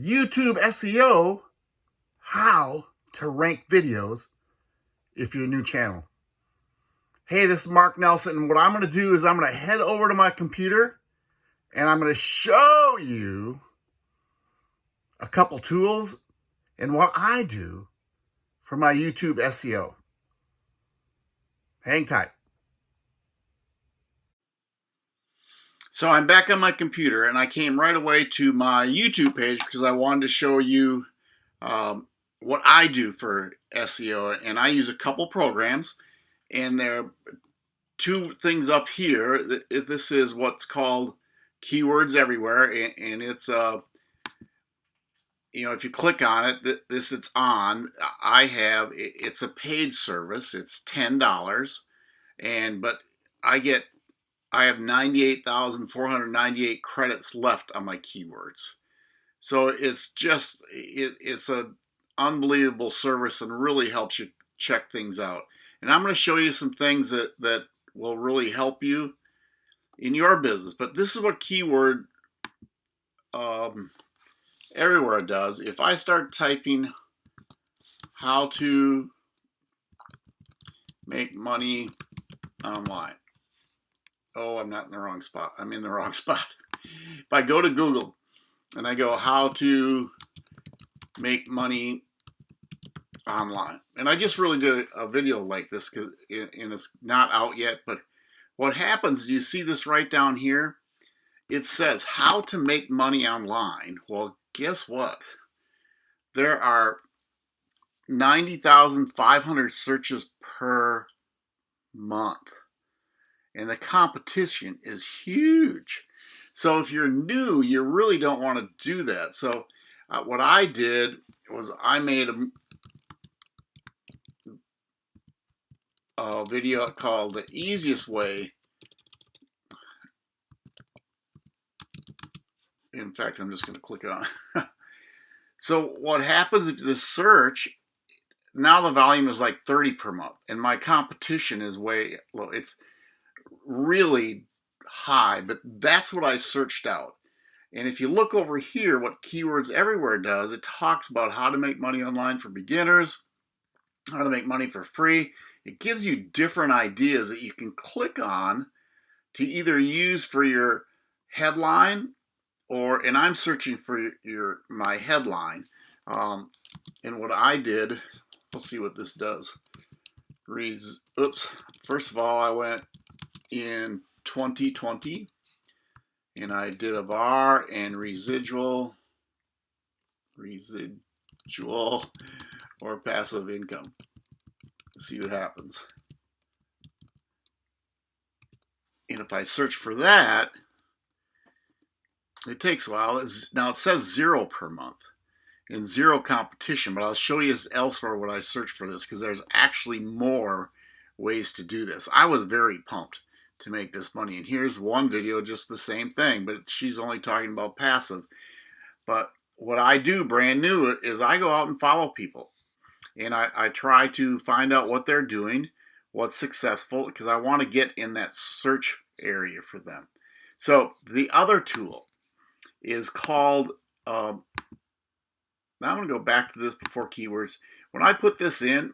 YouTube SEO, how to rank videos if you're a new channel. Hey, this is Mark Nelson, and what I'm going to do is I'm going to head over to my computer and I'm going to show you a couple tools and what I do for my YouTube SEO. Hang tight. So I'm back on my computer and I came right away to my YouTube page because I wanted to show you um, what I do for SEO. And I use a couple programs and there are two things up here. This is what's called Keywords Everywhere and it's uh, you know, if you click on it, this it's on. I have it's a paid service. It's ten dollars, and but I get I have 98,498 credits left on my keywords. So it's just, it, it's an unbelievable service and really helps you check things out. And I'm going to show you some things that, that will really help you in your business. But this is what keyword um, everywhere does. If I start typing how to make money online, oh, I'm not in the wrong spot. I'm in the wrong spot. If I go to Google and I go how to make money online, and I just really did a video like this and it's not out yet, but what happens, do you see this right down here? It says how to make money online. Well, guess what? There are 90,500 searches per month and the competition is huge. So if you're new, you really don't want to do that. So uh, what I did was I made a, a video called The Easiest Way. In fact, I'm just going to click on. so what happens if the search, now the volume is like 30 per month and my competition is way low. It's really high, but that's what I searched out. And if you look over here, what Keywords Everywhere does, it talks about how to make money online for beginners, how to make money for free. It gives you different ideas that you can click on to either use for your headline or, and I'm searching for your my headline. Um, and what I did, we'll see what this does. Res, oops, first of all, I went in 2020 and I did a var and residual residual or passive income. See what happens. And if I search for that it takes a while. It's, now it says zero per month and zero competition but I'll show you elsewhere what I search for this because there's actually more ways to do this. I was very pumped to make this money. And here's one video, just the same thing, but she's only talking about passive. But what I do brand new is I go out and follow people. And I, I try to find out what they're doing, what's successful, because I want to get in that search area for them. So the other tool is called, um, now I'm going to go back to this before keywords. When I put this in,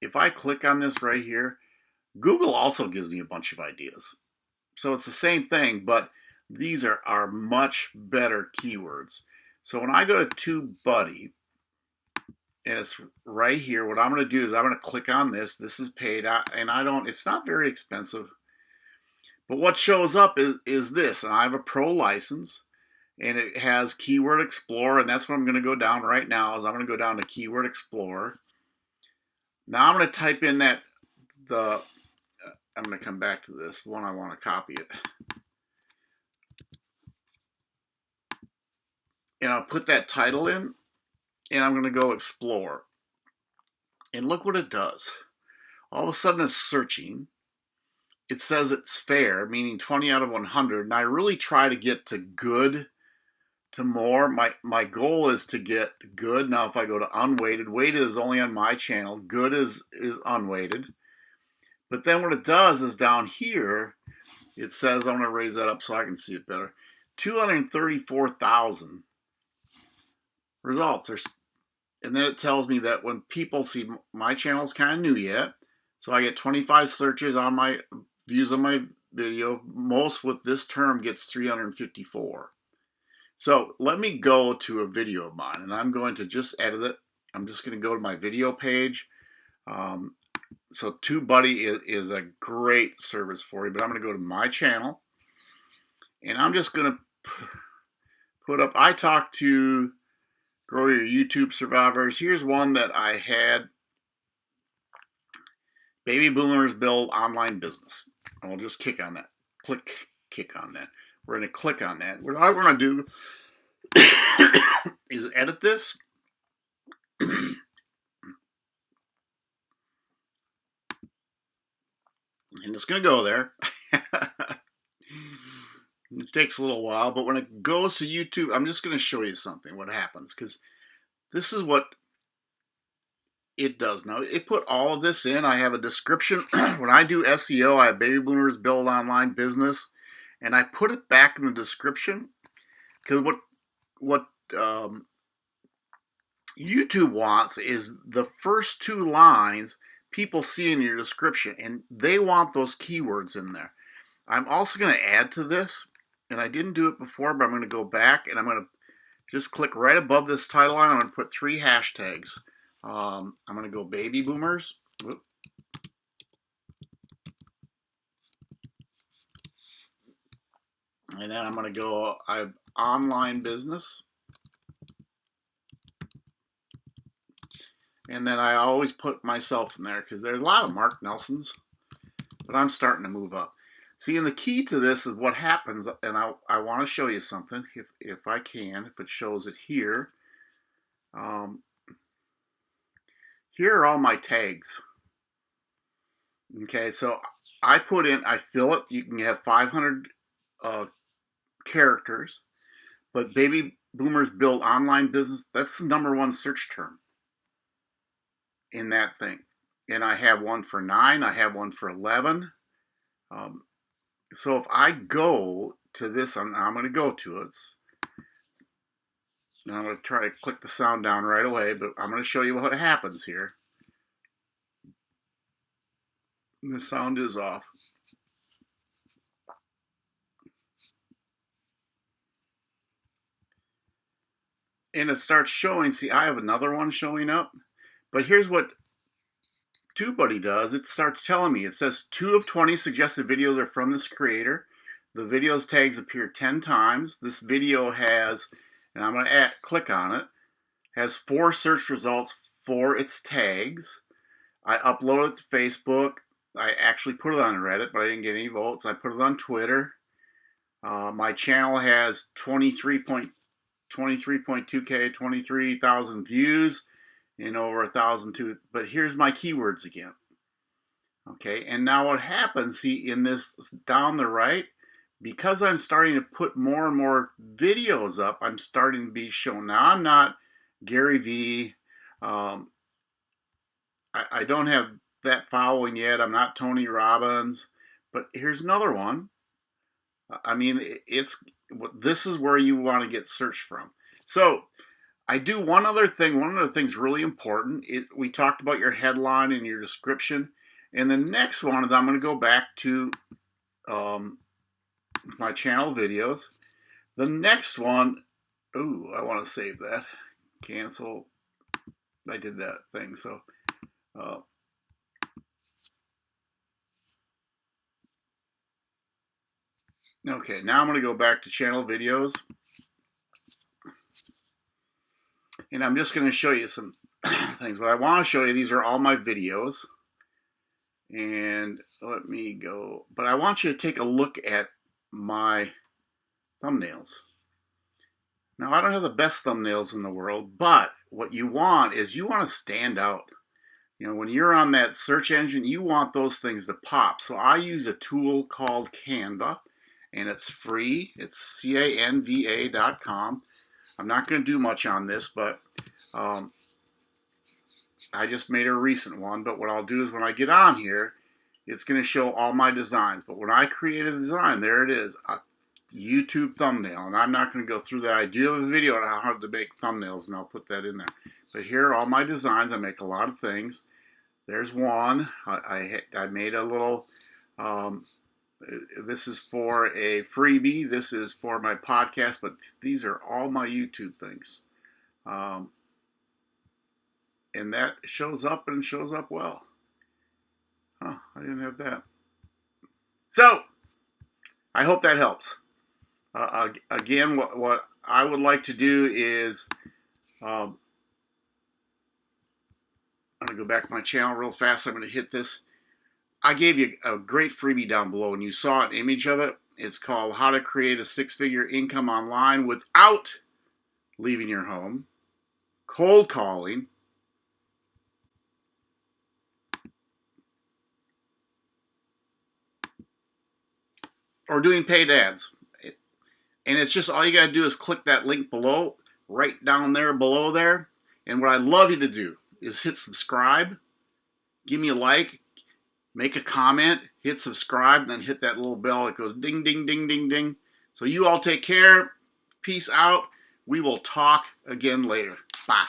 if I click on this right here, Google also gives me a bunch of ideas. So it's the same thing, but these are, are much better keywords. So when I go to TubeBuddy, and it's right here, what I'm going to do is I'm going to click on this. This is paid, and I don't, it's not very expensive. But what shows up is, is this, and I have a pro license, and it has Keyword Explorer, and that's what I'm going to go down right now, is I'm going to go down to Keyword Explorer. Now I'm going to type in that, the I'm going to come back to this one. I want to copy it. And I'll put that title in and I'm going to go explore. And look what it does. All of a sudden it's searching. It says it's fair, meaning 20 out of 100. And I really try to get to good to more. My, my goal is to get good. Now, if I go to unweighted, weighted is only on my channel. Good is, is unweighted. But then what it does is down here, it says, I'm going to raise that up so I can see it better, 234,000 results. There's, and then it tells me that when people see my channel is kind of new yet, so I get 25 searches on my views on my video. Most with this term gets 354. So let me go to a video of mine and I'm going to just edit it. I'm just going to go to my video page. Um, so TubeBuddy is, is a great service for you, but I'm going to go to my channel and I'm just going to put up, I talked to Grow Your YouTube Survivors. Here's one that I had, Baby Boomers Build Online Business. We'll just kick on that. Click, kick on that. We're going to click on that. What I want to do is edit this. it's going to go there. It takes a little while, but when it goes to YouTube, I'm just going to show you something, what happens, because this is what it does now. It put all of this in. I have a description. when I do SEO, I have Baby Boomers Build Online Business, and I put it back in the description because what what um, YouTube wants is the first two lines people see in your description, and they want those keywords in there. I'm also going to add to this and I didn't do it before, but I'm going to go back and I'm going to just click right above this title line. I'm going to put three hashtags. Um, I'm going to go baby boomers. Whoop. And then I'm going to go I online business. And then I always put myself in there because there's a lot of Mark Nelsons, but I'm starting to move up. See, and the key to this is what happens, and I, I want to show you something, if, if I can, if it shows it here. Um, here are all my tags. Okay, so I put in, I fill it, you can have 500 uh, characters, but baby boomers build online business, that's the number one search term in that thing. And I have one for 9, I have one for 11. Um, so if I go to this, I'm, I'm going to go to it. Now I'm going to try to click the sound down right away, but I'm going to show you what happens here. The sound is off. And it starts showing, see I have another one showing up, but here's what TubeBuddy does, it starts telling me, it says two of 20 suggested videos are from this creator. The videos tags appear 10 times. This video has, and I'm going to click on it, has four search results for its tags. I upload it to Facebook. I actually put it on Reddit, but I didn't get any votes. I put it on Twitter. Uh, my channel has 23.23.2k, 23,000 views and over a thousand two. But here's my keywords again. Okay, and now what happens, see, in this down the right, because I'm starting to put more and more videos up, I'm starting to be shown. Now, I'm not Gary Vee. Um, I, I don't have that following yet. I'm not Tony Robbins. But here's another one. I mean, it's this is where you want to get searched from. So I do one other thing. One of the things really important is we talked about your headline and your description. And the next one is I'm going to go back to um, my channel videos. The next one, ooh, I want to save that. Cancel. I did that thing. So, uh, okay, now I'm going to go back to channel videos. And I'm just going to show you some things. But I want to show you, these are all my videos. And let me go. But I want you to take a look at my thumbnails. Now, I don't have the best thumbnails in the world, but what you want is you want to stand out. You know, when you're on that search engine, you want those things to pop. So I use a tool called Canva, and it's free. It's canva.com. I'm not going to do much on this, but um, I just made a recent one. But what I'll do is when I get on here, it's going to show all my designs. But when I create a design, there it is. I, YouTube thumbnail. And I'm not going to go through that. I do have a video on how to make thumbnails, and I'll put that in there. But here are all my designs. I make a lot of things. There's one. I, I, I made a little, um, this is for a freebie. This is for my podcast, but these are all my YouTube things. Um, and that shows up and shows up well. Huh, I didn't have that. So, I hope that helps. Uh, again, what, what I would like to do is um, I'm going to go back to my channel real fast. I'm going to hit this. I gave you a great freebie down below, and you saw an image of it. It's called How to Create a Six-Figure Income Online Without Leaving Your Home, Cold Calling, or doing paid ads. And it's just all you got to do is click that link below, right down there below there. And what I'd love you to do is hit subscribe, give me a like, make a comment, hit subscribe, then hit that little bell that goes ding, ding, ding, ding, ding. So you all take care. Peace out. We will talk again later. Bye.